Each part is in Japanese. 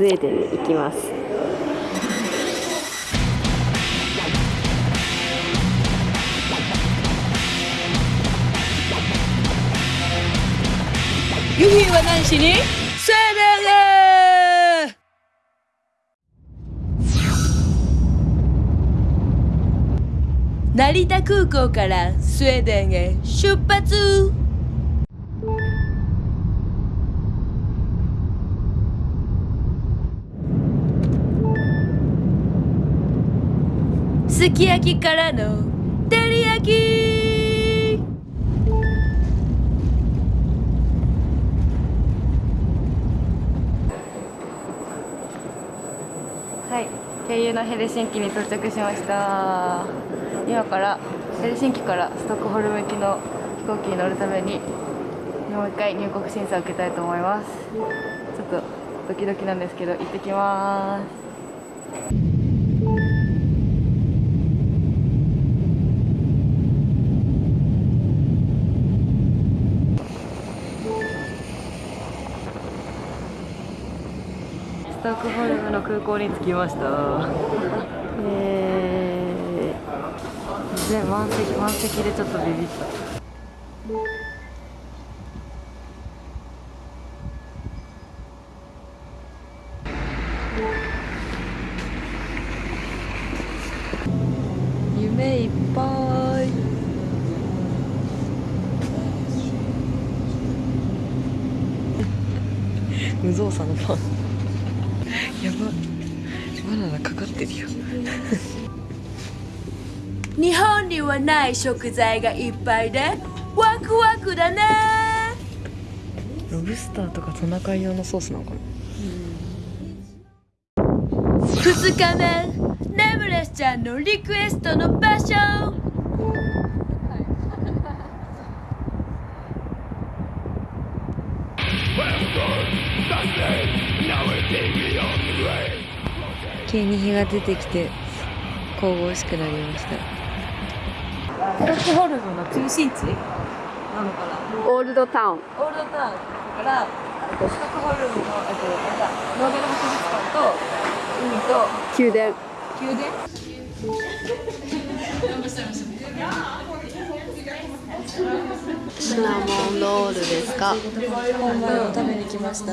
スウェーデンに行きます。ユヒは何しに？スウェーデンへ成田空港からスウェーデンへ出発！すき焼きからの照り焼き。はい経由のヘルシンキに到着しました。今からヘルシンキからストックホルム行きの飛行機に乗るためにもう一回入国審査を受けたいと思います。ちょっとドキドキなんですけど行ってきます。ストックホルムの空港に着きました。えー、で満席満席でちょっとビビった。夢いっぱい。無造作のパン。やば。バナナかかってるよ。日本にはない食材がいっぱいでワクワクだね。ロブスターとかトナカイ用のソースなのかな。2日目ネムレスちゃんのリクエストの場所急に日が出てきて神々しくなりました。ストックホルムの中心地なのかな？オールドタウン。オールドタウンだからえっとストックホルムのえっとノーベル博物館と海と宮殿。宮殿。シナモンロールですか？本場を食べに来ました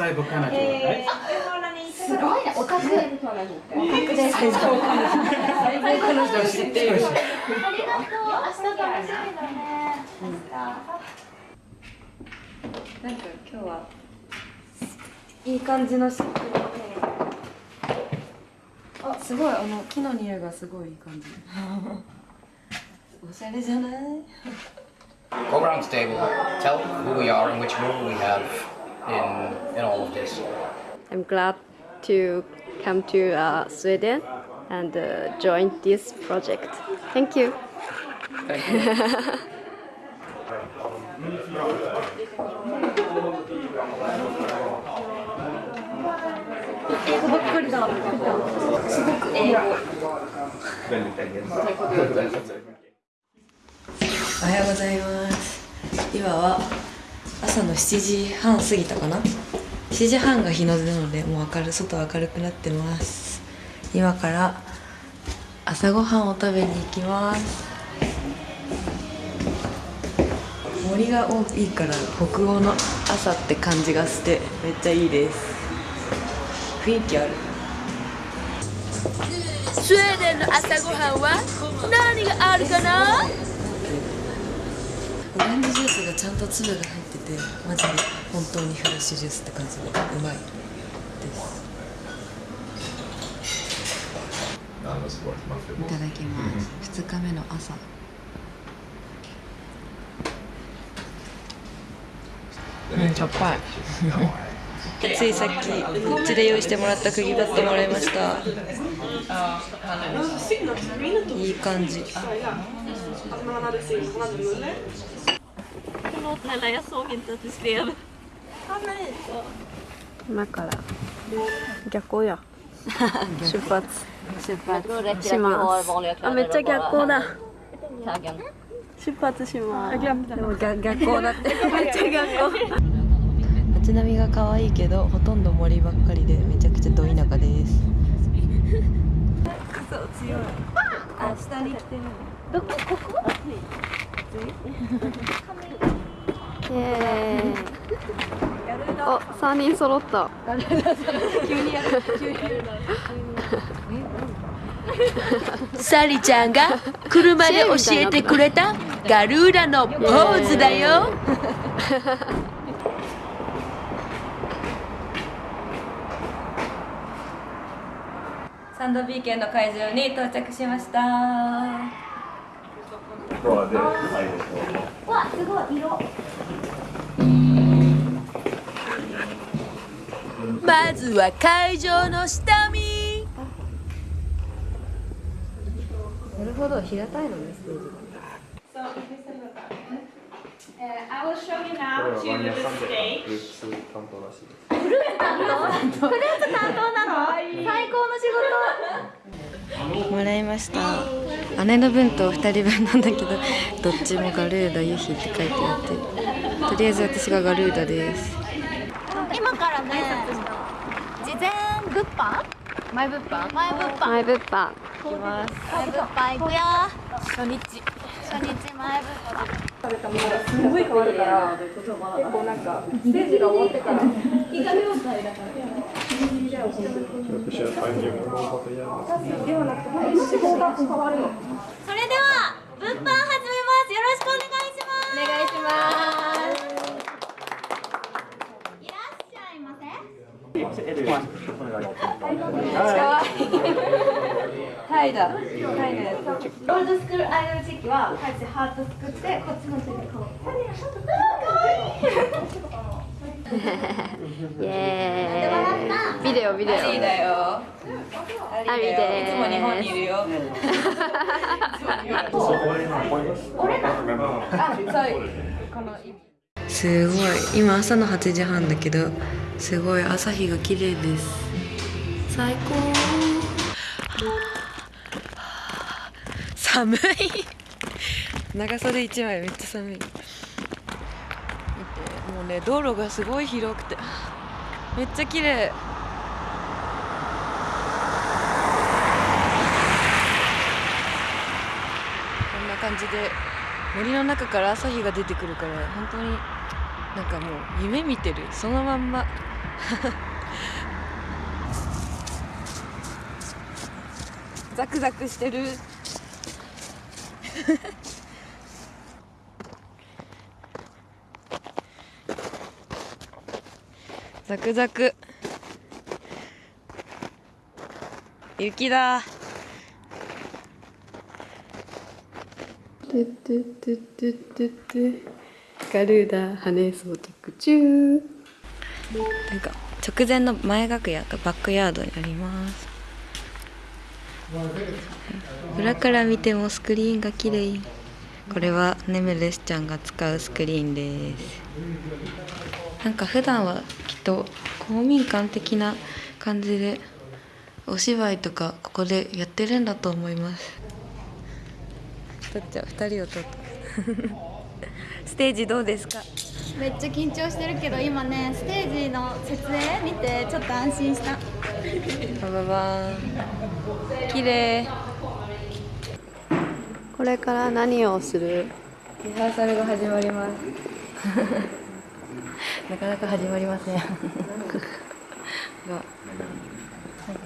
Canada, right? すごいねオタクオタクです知ってるし。ありがとう明日楽しみだねなんか今日はいい感じの湿気のあすごいあの木の匂いがすごいいい感じおしゃれじゃない Go around the table, tell who we are and which role we have in, in all of this. I'm glad to come to uh, Sweden and uh, join this project Thank you Thank you. 英語ばっかりだすごく英語おはようございます今は 朝の7時半過ぎたかな？7時半が日の出なのでもう明る外明るくなってます。今から朝ごはんを食べに行きます。森が多いから北欧の朝って感じがしてめっちゃいいです。雰囲気ある。スウェーデンの朝ごはんは何があるかな？オレンジジュースがちゃんと粒が入っててマジで本当にフレッシュジュースって感じでうまいです。いただきます。2日目の朝。うんしょっぱい。ついさっきうちで用意してもらった釘バットもらいました。いい感じ。今から逆光や出発出発しますあめっちゃ逆光だ出発しますでも逆逆光だってめっちゃ逆光街並みが可愛いけどほとんど森ばっかりでめちゃくちゃど田舎ですイエーイ。お三人揃った。サリちゃんが車で教えてくれたガルーラのポーズだよ。サンドビーケンの会場に到着しましたコアで最後にわすごい色。まずは会場の下見。なるほど、平たいのね、ステージが。フルーツ担当なの最高の仕事もらいました。姉の分と2人分なんだけど どっちもガルーダユヒって書いてあってとりあえず私がガルーダです。今からね事前物販？前物販？前物販。マイ物販。前物販行くよ。初日。初日前物販それでは物販始めますよろしくお願いします。お願いしますいらっしゃいませタイだタイのやつオールドスクールアイドルチェキはこうやってハート作ってこっちの手でこうかわいい イエーイ。ビデオビデオ。いいだよ。ありでいつも日本にいるよ。すごい。今朝の8時半だけどすごい。朝日が綺麗です。最高。寒い。長袖1枚めっちゃ寒いね道路がすごい広くてめっちゃ綺麗。こんな感じで森の中から朝日が出てくるから本当になんかもう夢見てる。そのまんま。ザクザクしてる。ザクザク。雪だ。トゥトゥトゥトゥトゥトゥガルーダ羽装着中。なんか直前の前楽屋とバックヤードにあります。裏から見てもスクリーンが綺麗。これはネメレスちゃんが使うスクリーンですなんか普段はきっと公民館的な感じでお芝居とかここでやってるんだと思います。撮っちゃう2人を撮った？ステージどうですか？めっちゃ緊張してるけど今ねステージの設営見てちょっと安心した。バババーン。綺麗。これから何をする？リハーサルが始まりますなかなか始まりません。が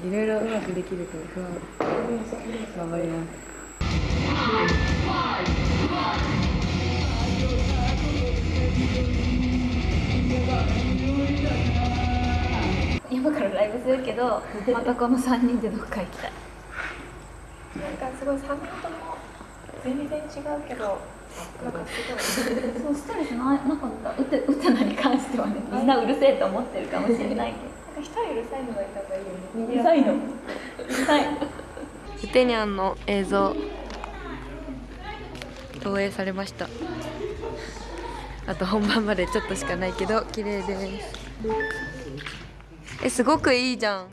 いろいろうまくできるけど不安頑張ります。今からライブするけどまたこの3人でどっか行きたい。なんかすごい3人とも全然違うけどなんかすごいそうストレスななかったウテウテナに関してはねみんなうるせえと思ってるかもしれないけど。なんか一人うるさいのがいた方がいいよね。うるさいの。うるさいウテニャンの。映像投影されました。あと本番までちょっとしかないけど綺麗です。えすごくいいじゃん。